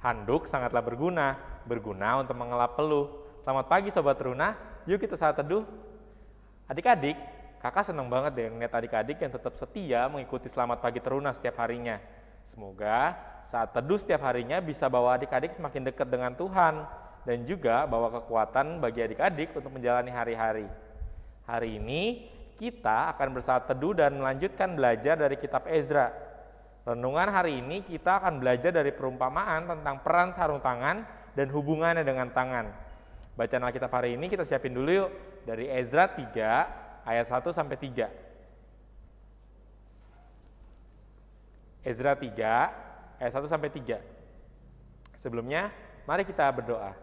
Handuk sangatlah berguna, berguna untuk mengelap peluh. Selamat pagi Sobat Teruna, yuk kita saat teduh. Adik-adik, kakak senang banget deh ngeliat adik-adik yang tetap setia mengikuti Selamat Pagi Teruna setiap harinya. Semoga saat teduh setiap harinya bisa bawa adik-adik semakin dekat dengan Tuhan dan juga bawa kekuatan bagi adik-adik untuk menjalani hari-hari. Hari ini kita akan bersaat teduh dan melanjutkan belajar dari kitab Ezra. Renungan hari ini kita akan belajar dari perumpamaan tentang peran sarung tangan dan hubungannya dengan tangan. Bacaan Alkitab hari ini kita siapin dulu yuk dari Ezra 3 ayat 1 sampai 3. Ezra 3 ayat 1 sampai 3. Sebelumnya, mari kita berdoa.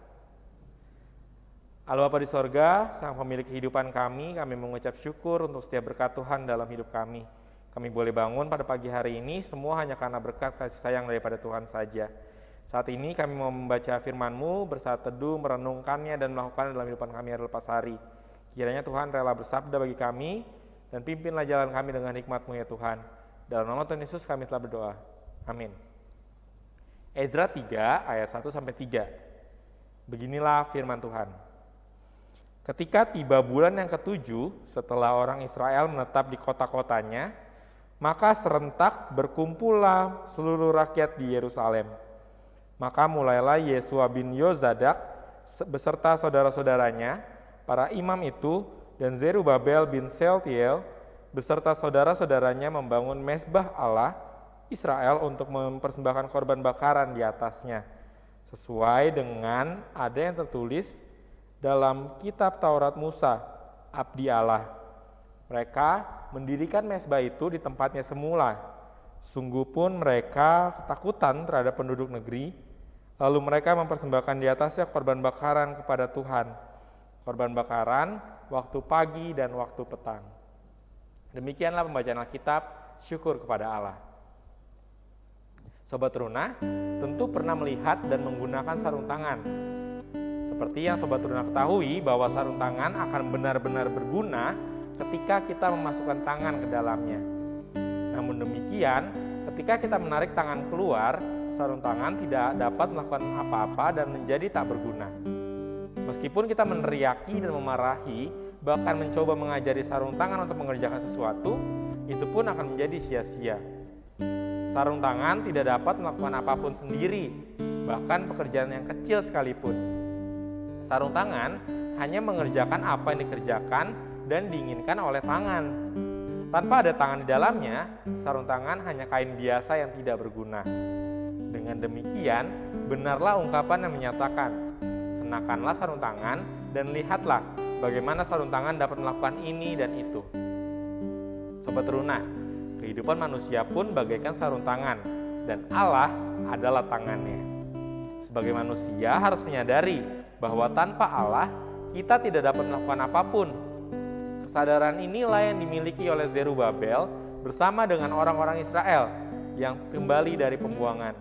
Allah Bapa di sorga, Sang Pemilik kehidupan kami, kami mengucap syukur untuk setiap berkat Tuhan dalam hidup kami. Kami boleh bangun pada pagi hari ini semua hanya karena berkat kasih sayang daripada Tuhan saja. Saat ini kami mau membaca firman-Mu, bersaat teduh, merenungkannya dan melakukannya dalam kehidupan kami hari lepas hari. Kiranya Tuhan rela bersabda bagi kami dan pimpinlah jalan kami dengan hikmat-Mu ya Tuhan. Dalam nama Tuhan Yesus kami telah berdoa. Amin. Ezra 3 ayat 1 sampai 3. Beginilah firman Tuhan. Ketika tiba bulan yang ketujuh, setelah orang Israel menetap di kota-kotanya, maka serentak berkumpullah seluruh rakyat di Yerusalem. Maka mulailah Yesua bin Yozadak beserta saudara-saudaranya, para imam itu, dan Zerubabel bin Seltiel beserta saudara-saudaranya membangun mesbah Allah Israel untuk mempersembahkan korban bakaran di atasnya, sesuai dengan ada yang tertulis dalam kitab Taurat Musa, abdi Allah. Mereka mendirikan mesbah itu di tempatnya semula. Sungguh pun mereka ketakutan terhadap penduduk negeri, lalu mereka mempersembahkan di atasnya korban bakaran kepada Tuhan. Korban bakaran waktu pagi dan waktu petang. Demikianlah pembacaan Alkitab, syukur kepada Allah. Sobat Runa tentu pernah melihat dan menggunakan sarung tangan. Seperti yang Sobat Runa ketahui bahwa sarung tangan akan benar-benar berguna ketika kita memasukkan tangan ke dalamnya. Namun demikian, ketika kita menarik tangan keluar, sarung tangan tidak dapat melakukan apa-apa dan menjadi tak berguna. Meskipun kita meneriaki dan memarahi, bahkan mencoba mengajari sarung tangan untuk mengerjakan sesuatu, itu pun akan menjadi sia-sia. Sarung tangan tidak dapat melakukan apa pun sendiri, bahkan pekerjaan yang kecil sekalipun. Sarung tangan hanya mengerjakan apa yang dikerjakan dan diinginkan oleh tangan. Tanpa ada tangan di dalamnya, sarung tangan hanya kain biasa yang tidak berguna. Dengan demikian, benarlah ungkapan yang menyatakan, kenakanlah sarung tangan dan lihatlah bagaimana sarung tangan dapat melakukan ini dan itu. Sobat Runa, kehidupan manusia pun bagaikan sarung tangan dan Allah adalah tangannya. Sebagai manusia harus menyadari bahwa tanpa Allah kita tidak dapat melakukan apa pun Kesadaran inilah yang dimiliki oleh Zerubabel bersama dengan orang-orang Israel yang kembali dari pembuangan.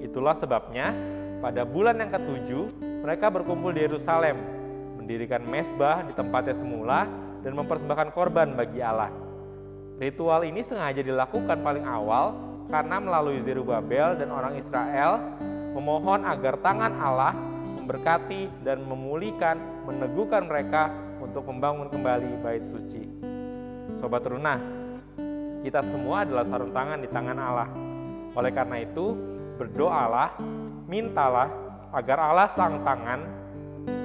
Itulah sebabnya pada bulan yang ketujuh mereka berkumpul di Yerusalem, mendirikan mesbah di tempatnya semula dan mempersembahkan korban bagi Allah. Ritual ini sengaja dilakukan paling awal karena melalui Zerubabel dan orang Israel memohon agar tangan Allah memberkati dan memulihkan, meneguhkan mereka untuk membangun kembali bait suci. Sobat Runa, kita semua adalah sarung tangan di tangan Allah. Oleh karena itu, berdoalah, mintalah agar Allah sang tangan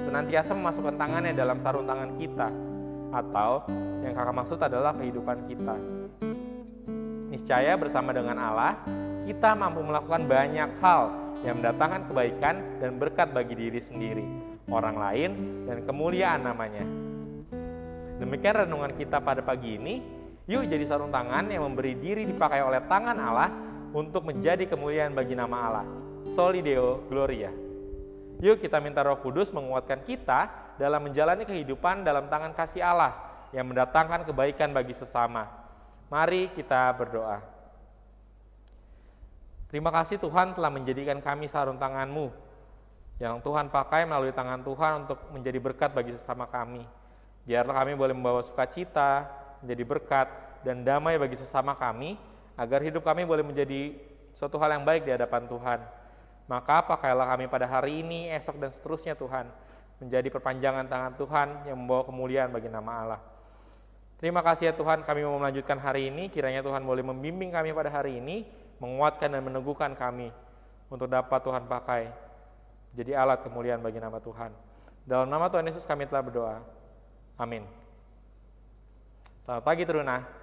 senantiasa memasukkan tangannya dalam sarung tangan kita. Atau yang kakak maksud adalah kehidupan kita. Niscaya bersama dengan Allah, kita mampu melakukan banyak hal yang mendatangkan kebaikan dan berkat bagi diri sendiri, orang lain, dan kemuliaan namanya. Demikian renungan kita pada pagi ini. Yuk jadi sarung tangan yang memberi diri dipakai oleh tangan Allah untuk menjadi kemuliaan bagi nama Allah. Solideo Gloria. Yuk kita minta roh kudus menguatkan kita dalam menjalani kehidupan dalam tangan kasih Allah yang mendatangkan kebaikan bagi sesama. Mari kita berdoa. Terima kasih Tuhan telah menjadikan kami sarung tanganmu yang Tuhan pakai melalui tangan Tuhan untuk menjadi berkat bagi sesama kami. Biarlah kami boleh membawa sukacita, menjadi berkat, dan damai bagi sesama kami, agar hidup kami boleh menjadi suatu hal yang baik di hadapan Tuhan. Maka pakailah kami pada hari ini, esok dan seterusnya Tuhan, menjadi perpanjangan tangan Tuhan yang membawa kemuliaan bagi nama Allah. Terima kasih ya Tuhan, kami mau melanjutkan hari ini, kiranya Tuhan boleh membimbing kami pada hari ini, menguatkan dan meneguhkan kami untuk dapat Tuhan pakai jadi alat kemuliaan bagi nama Tuhan. Dalam nama Tuhan Yesus kami telah berdoa. Amin. Selamat pagi Teruna.